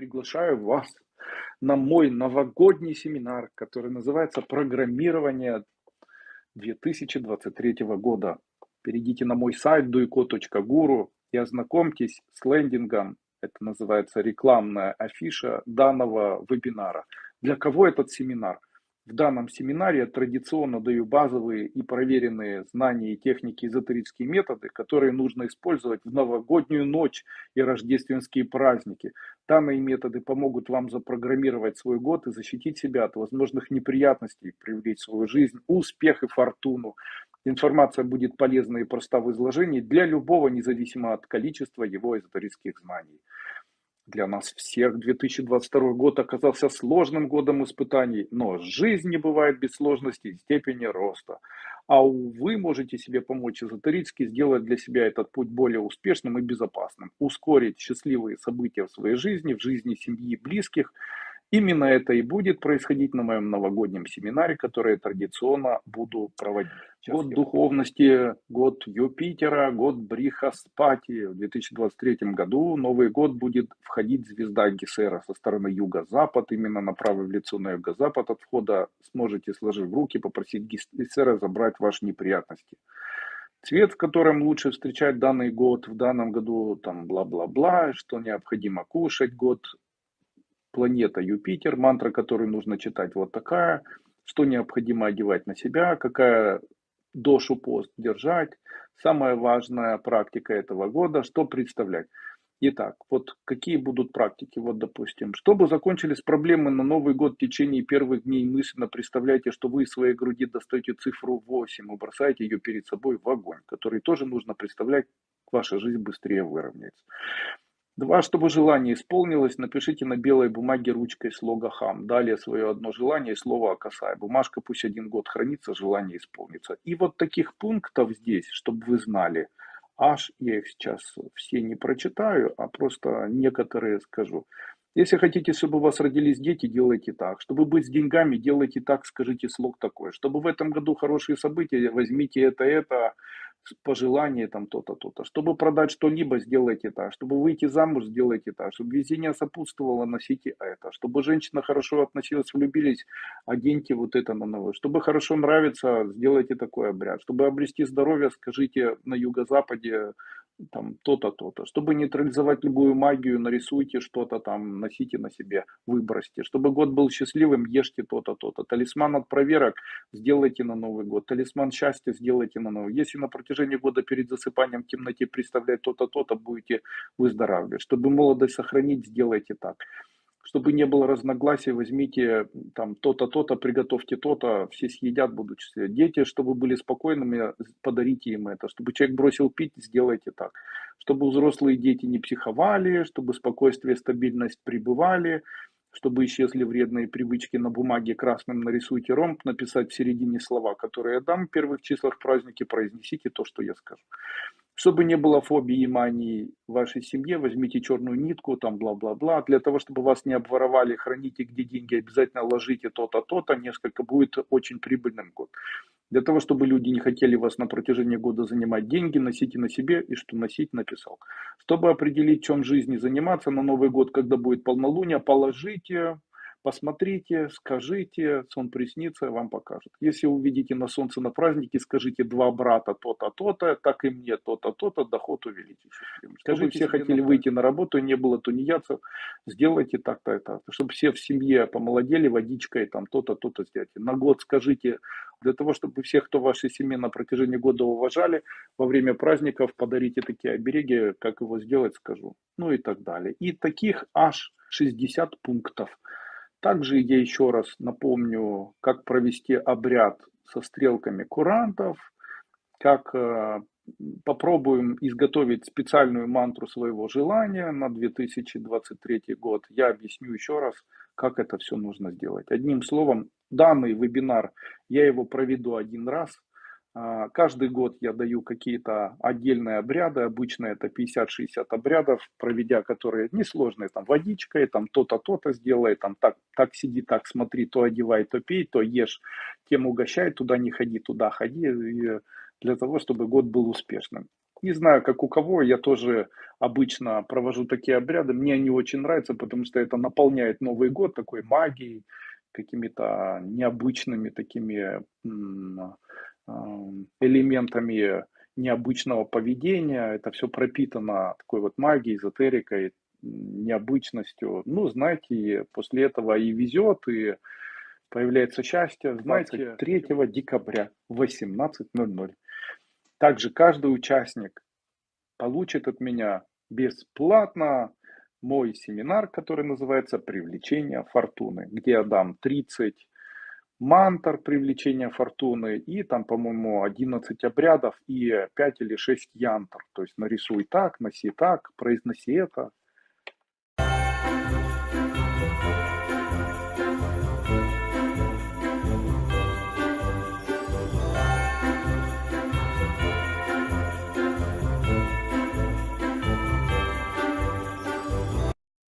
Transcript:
приглашаю вас на мой новогодний семинар, который называется «Программирование 2023 года». Перейдите на мой сайт duiko.guru и ознакомьтесь с лендингом. Это называется рекламная афиша данного вебинара. Для кого этот семинар? В данном семинаре я традиционно даю базовые и проверенные знания и техники эзотерические методы, которые нужно использовать в новогоднюю ночь и рождественские праздники. Данные методы помогут вам запрограммировать свой год и защитить себя от возможных неприятностей, привлечь в свою жизнь успех и фортуну. Информация будет полезна и проста в изложении для любого, независимо от количества его эзотерических знаний. Для нас всех 2022 год оказался сложным годом испытаний, но жизнь не бывает без сложностей степени роста. А вы можете себе помочь эзотерически сделать для себя этот путь более успешным и безопасным, ускорить счастливые события в своей жизни, в жизни семьи близких – Именно это и будет происходить на моем новогоднем семинаре, который я традиционно буду проводить. Сейчас год я... духовности, год Юпитера, год Брихаспати. В 2023 году Новый год будет входить звезда Гесера со стороны юго-запад, именно направив лицо на юго-запад от входа. Сможете, сложив руки, попросить Гесера забрать ваши неприятности. Цвет, в котором лучше встречать данный год, в данном году там бла-бла-бла, что необходимо кушать год, планета Юпитер, мантра, которую нужно читать вот такая, что необходимо одевать на себя, какая дошу пост держать, самая важная практика этого года, что представлять. Итак, вот какие будут практики, вот допустим, чтобы закончились проблемы на Новый год в течение первых дней мысленно представляйте, что вы из своей груди достаете цифру 8 и бросаете ее перед собой в огонь, который тоже нужно представлять, ваша жизнь быстрее выровняется. Два, чтобы желание исполнилось, напишите на белой бумаге ручкой слога «хам». Далее свое одно желание и слово «акасай». Бумажка пусть один год хранится, желание исполнится. И вот таких пунктов здесь, чтобы вы знали, аж я их сейчас все не прочитаю, а просто некоторые скажу. Если хотите, чтобы у вас родились дети, делайте так. Чтобы быть с деньгами, делайте так, скажите слог такой. Чтобы в этом году хорошие события, возьмите это, это, пожелание там то-то, то-то. Чтобы продать что-либо, сделайте так. Чтобы выйти замуж, сделайте так. Чтобы везение сопутствовало, носите это. Чтобы женщина хорошо относилась, влюбились, оденьте вот это на новое. Чтобы хорошо нравится, сделайте такой обряд. Чтобы обрести здоровье, скажите на юго-западе там то-то, то-то. Чтобы нейтрализовать любую магию, нарисуйте что-то там, носите на себе, выбросьте. Чтобы год был счастливым, ешьте то-то, то-то. Талисман от проверок сделайте на Новый год. Талисман счастья сделайте на Новый. Если на протяжении года перед засыпанием в темноте представлять то-то, то-то, будете выздоравливать. Чтобы молодость сохранить, сделайте так чтобы не было разногласий, возьмите там то-то, то-то, приготовьте то-то, все съедят, будут. Дети, чтобы были спокойными, подарите им это. Чтобы человек бросил пить, сделайте так. Чтобы взрослые дети не психовали, чтобы спокойствие, стабильность пребывали, чтобы исчезли вредные привычки на бумаге красным нарисуйте ромб, написать в середине слова, которые я дам в первых числах праздники, произнесите то, что я скажу. Чтобы не было фобии и мании в вашей семье, возьмите черную нитку, там бла-бла-бла. Для того, чтобы вас не обворовали, храните где деньги, обязательно ложите то-то, то-то. Несколько будет очень прибыльным год. Для того, чтобы люди не хотели вас на протяжении года занимать деньги, носите на себе и что носить написал. Чтобы определить, чем жизни заниматься на Новый год, когда будет полнолуние, положите Посмотрите, скажите, сон приснится, вам покажет. Если увидите на солнце на празднике, скажите два брата то-то, то-то, так и мне то-то, то-то, доход увеличите. Скажите, все хотели выйти на работу, не было тунеядцев, сделайте так-то так. Чтобы все в семье помолодели водичкой, там то-то, то-то сделайте. На год скажите, для того, чтобы всех, кто в вашей семье на протяжении года уважали, во время праздников подарите такие обереги, как его сделать, скажу. Ну и так далее. И таких аж 60 пунктов. Также я еще раз напомню, как провести обряд со стрелками курантов, как э, попробуем изготовить специальную мантру своего желания на 2023 год. Я объясню еще раз, как это все нужно сделать. Одним словом, данный вебинар, я его проведу один раз, каждый год я даю какие-то отдельные обряды, обычно это 50-60 обрядов, проведя которые несложные, там водичкой, там то-то, то-то сделай, там так, так сиди, так смотри, то одевай, то пей, то ешь, тем угощай, туда не ходи, туда ходи, для того, чтобы год был успешным. Не знаю, как у кого, я тоже обычно провожу такие обряды. Мне они очень нравятся, потому что это наполняет Новый год такой магией, какими-то необычными такими элементами необычного поведения. Это все пропитано такой вот магией, эзотерикой, необычностью. Ну, знаете, после этого и везет, и появляется счастье. Знаете, 3 декабря в 18.00. Также каждый участник получит от меня бесплатно мой семинар, который называется «Привлечение фортуны», где я дам 30 мантр привлечения фортуны и там, по-моему, 11 обрядов и 5 или 6 янтр. То есть нарисуй так, носи так, произноси это.